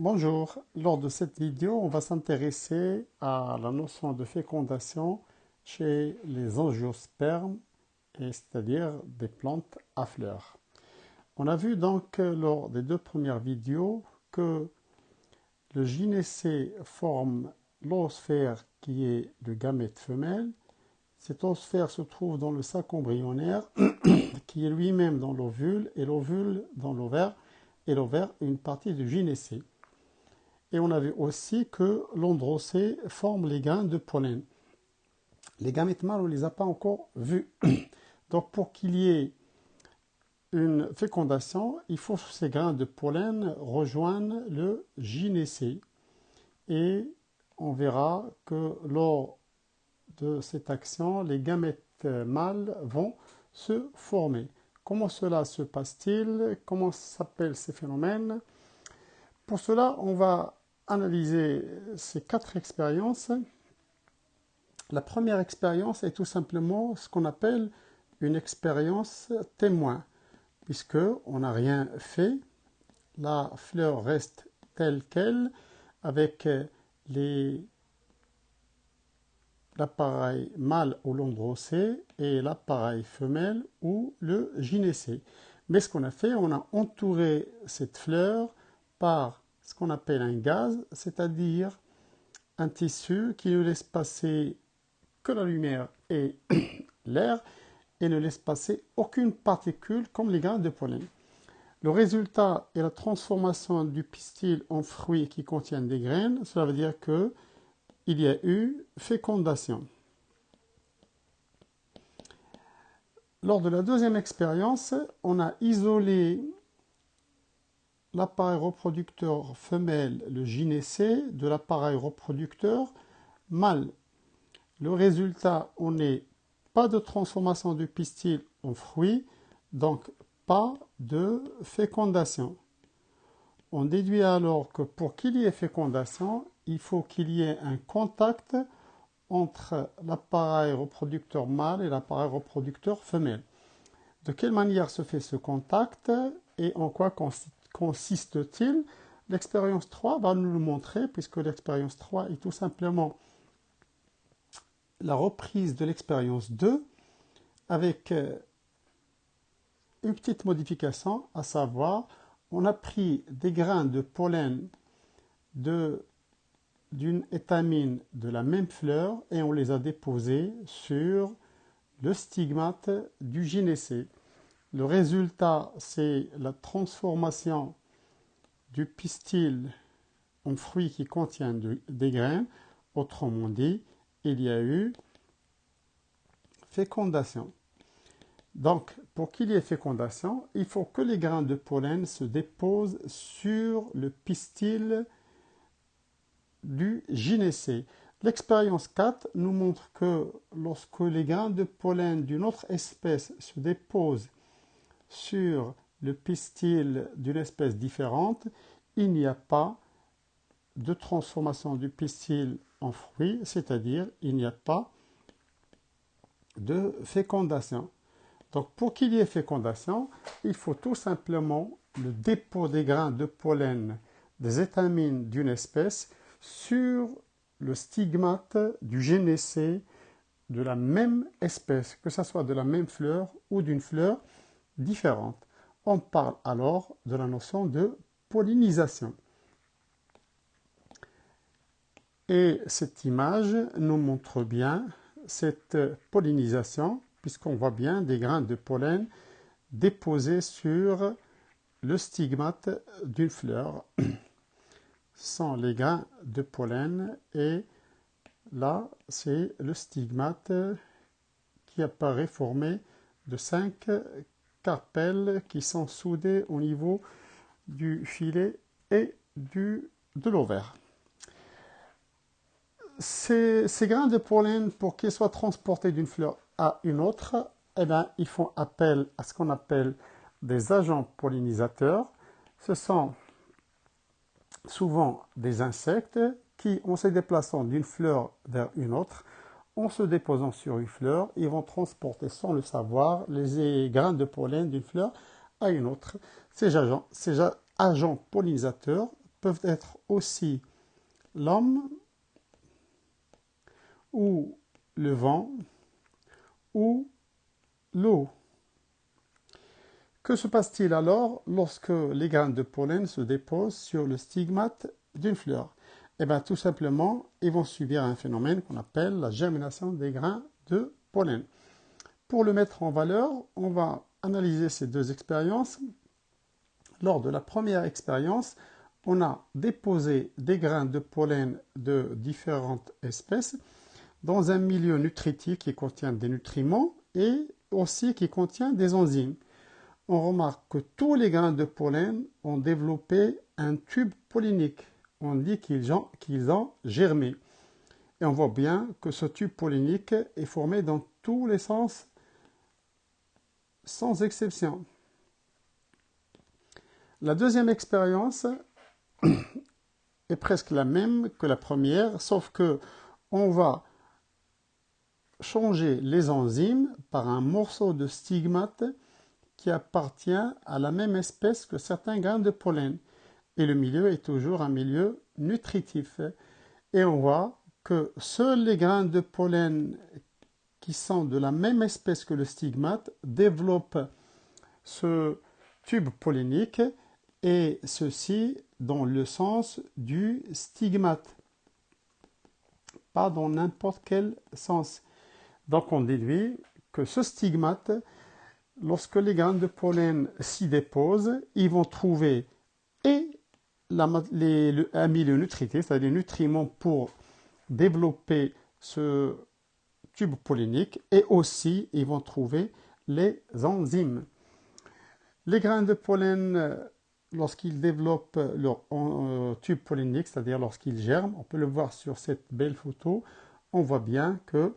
Bonjour, lors de cette vidéo, on va s'intéresser à la notion de fécondation chez les angiospermes, c'est-à-dire des plantes à fleurs. On a vu donc lors des deux premières vidéos que le gynécée forme l'oosphère qui est le gamète femelle. Cette oosphère se trouve dans le sac embryonnaire qui est lui-même dans l'ovule et l'ovule dans l'ovaire et l'ovaire une partie du gynécée. Et on a vu aussi que l'androcée forme les grains de pollen. Les gamètes mâles, on ne les a pas encore vus. Donc pour qu'il y ait une fécondation, il faut que ces grains de pollen rejoignent le gynécée. Et on verra que lors de cette action, les gamètes mâles vont se former. Comment cela se passe-t-il? Comment s'appellent ces phénomènes? Pour cela, on va analyser ces quatre expériences. La première expérience est tout simplement ce qu'on appelle une expérience témoin, puisque on n'a rien fait, la fleur reste telle qu'elle, avec l'appareil mâle ou l'androcée et l'appareil femelle ou le gynécée. Mais ce qu'on a fait, on a entouré cette fleur par ce qu'on appelle un gaz, c'est-à-dire un tissu qui ne laisse passer que la lumière et l'air et ne laisse passer aucune particule comme les grains de pollen. Le résultat est la transformation du pistil en fruits qui contiennent des graines. Cela veut dire que il y a eu fécondation. Lors de la deuxième expérience, on a isolé l'appareil reproducteur femelle, le gynécée, de l'appareil reproducteur mâle. Le résultat, on n'est pas de transformation du pistil en fruit, donc pas de fécondation. On déduit alors que pour qu'il y ait fécondation, il faut qu'il y ait un contact entre l'appareil reproducteur mâle et l'appareil reproducteur femelle. De quelle manière se fait ce contact et en quoi consiste consiste-t-il L'expérience 3 va nous le montrer, puisque l'expérience 3 est tout simplement la reprise de l'expérience 2 avec euh, une petite modification, à savoir, on a pris des grains de pollen d'une étamine de la même fleur et on les a déposés sur le stigmate du gynécée. Le résultat, c'est la transformation du pistil en fruit qui contient des graines. Autrement dit, il y a eu fécondation. Donc, pour qu'il y ait fécondation, il faut que les grains de pollen se déposent sur le pistil du gynécée. L'expérience 4 nous montre que lorsque les grains de pollen d'une autre espèce se déposent sur le pistil d'une espèce différente, il n'y a pas de transformation du pistil en fruit, c'est-à-dire il n'y a pas de fécondation. Donc pour qu'il y ait fécondation, il faut tout simplement le dépôt des grains de pollen des étamines d'une espèce sur le stigmate du génécé de la même espèce, que ce soit de la même fleur ou d'une fleur On parle alors de la notion de pollinisation. Et cette image nous montre bien cette pollinisation, puisqu'on voit bien des grains de pollen déposés sur le stigmate d'une fleur. Ce sont les grains de pollen et là, c'est le stigmate qui apparaît formé de cinq qui sont soudées au niveau du filet et du, de l'ovaire. Ces, grains de pollen, pour qu'ils soient transportés d'une fleur à une autre, eh bien, ils font appel à ce qu'on appelle des agents pollinisateurs. Ce sont souvent des insectes qui, en se déplaçant d'une fleur vers une autre, en se déposant sur une fleur, ils vont transporter sans le savoir les grains de pollen d'une fleur à une autre. Ces agents, pollinisateurs peuvent être aussi l'homme ou le vent ou l'eau. Que se passe-t-il alors lorsque les graines de pollen se déposent sur le stigmate d'une fleur? Eh bien, tout simplement, ils vont subir un phénomène qu'on appelle la germination des grains de pollen. Pour le mettre en valeur, on va analyser ces deux expériences. Lors de la première expérience, on a déposé des grains de pollen de différentes espèces dans un milieu nutritif qui contient des nutriments et aussi qui contient des enzymes on remarque que tous les grains de pollen ont développé un tube pollinique. On dit qu'ils ont, germé. Et on voit bien que ce tube pollinique est formé dans tous les sens, sans exception. La deuxième expérience est presque la même que la première, sauf que on va changer les enzymes par un morceau de stigmate qui appartient à la même espèce que certains grains de pollen. Et le milieu est toujours un milieu nutritif. Et on voit que seuls les grains de pollen qui sont de la même espèce que le stigmate développent ce tube pollinique et ceci dans le sens du stigmate, pas dans n'importe quel sens. Donc on déduit que ce stigmate lorsque les graines de pollen s'y déposent, ils vont trouver et un milieu nutritif, c'est-à-dire des nutriments pour développer ce tube pollinique, et aussi ils vont trouver les enzymes. Les grains de pollen, lorsqu'ils développent leur euh, tube pollinique, c'est-à-dire lorsqu'ils germent, on peut le voir sur cette belle photo, on voit bien que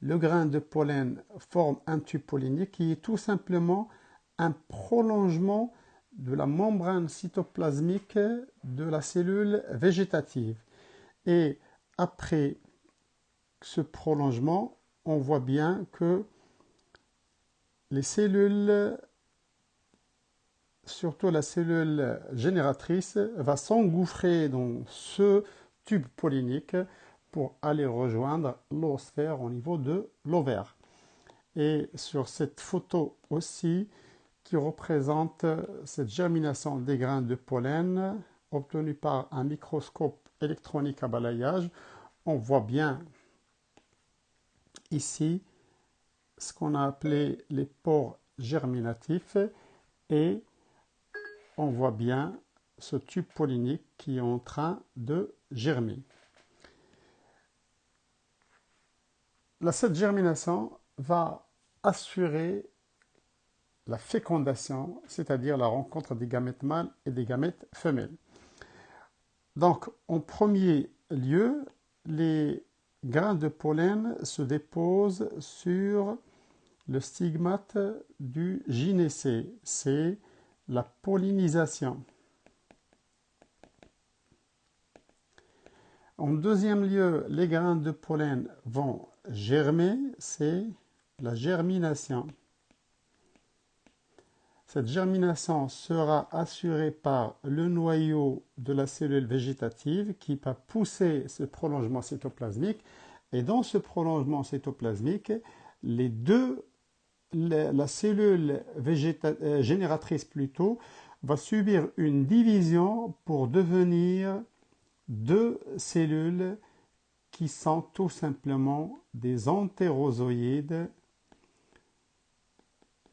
le grain de pollen forme un tube pollinique qui est tout simplement un prolongement de la membrane cytoplasmique de la cellule végétative. Et après ce prolongement, on voit bien que les cellules, surtout la cellule génératrice, va s'engouffrer dans ce tube pollinique pour aller rejoindre l'osphère au niveau de l'ovaire. Et sur cette photo aussi, qui représente cette germination des grains de pollen obtenus par un microscope électronique à balayage, on voit bien ici ce qu'on a appelé les pores germinatifs et on voit bien ce tube pollinique qui est en train de germer. cette germination va assurer la fécondation, c'est-à-dire la rencontre des gamètes mâles et des gamètes femelles. Donc, en premier lieu, les grains de pollen se déposent sur le stigmate du gynécée. C'est la pollinisation. En deuxième lieu, les grains de pollen vont germer, c'est la germination. Cette germination sera assurée par le noyau de la cellule végétative qui va pousser ce prolongement cytoplasmique. Et dans ce prolongement cytoplasmique, la cellule euh, génératrice plutôt, va subir une division pour devenir deux cellules qui sont tout simplement des entérozoïdes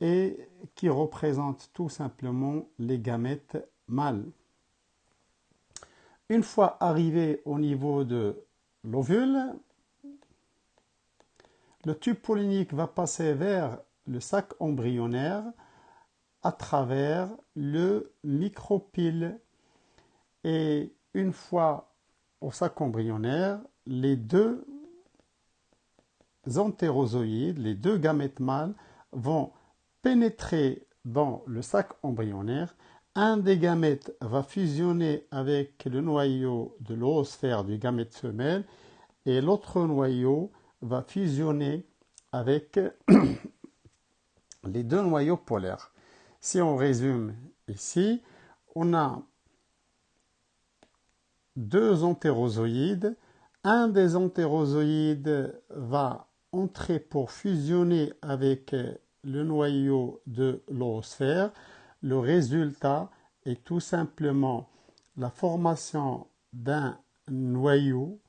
et qui représentent tout simplement les gamètes mâles. Une fois arrivé au niveau de l'ovule, le tube pollinique va passer vers le sac embryonnaire à travers le micropyle. Et une fois au sac embryonnaire, les deux entérozoïdes, les deux gamètes mâles, vont pénétrer dans le sac embryonnaire. Un des gamètes va fusionner avec le noyau de l'oosphère du gamète femelle et l'autre noyau va fusionner avec les deux noyaux polaires. Si on résume ici, on a deux entérozoïdes. Un des entérozoïdes va entrer pour fusionner avec le noyau de l'oosphère. Le résultat est tout simplement la formation d'un noyau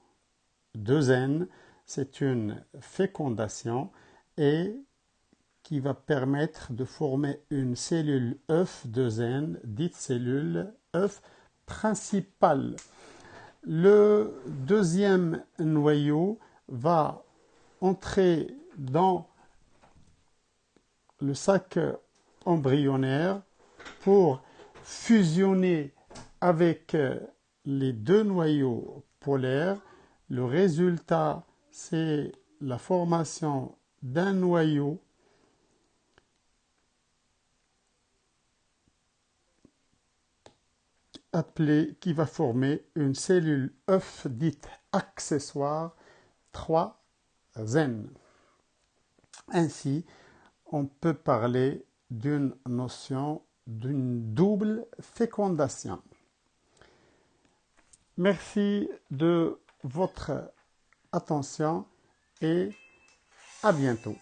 de N. C'est une fécondation et qui va permettre de former une cellule œuf de N, dite cellule œuf principale. Le deuxième noyau va entrer dans le sac embryonnaire pour fusionner avec les deux noyaux polaires. Le résultat, c'est la formation d'un noyau appelé qui va former une cellule œuf dite accessoire 3N. Ainsi, on peut parler d'une notion d'une double fécondation. Merci de votre attention et à bientôt.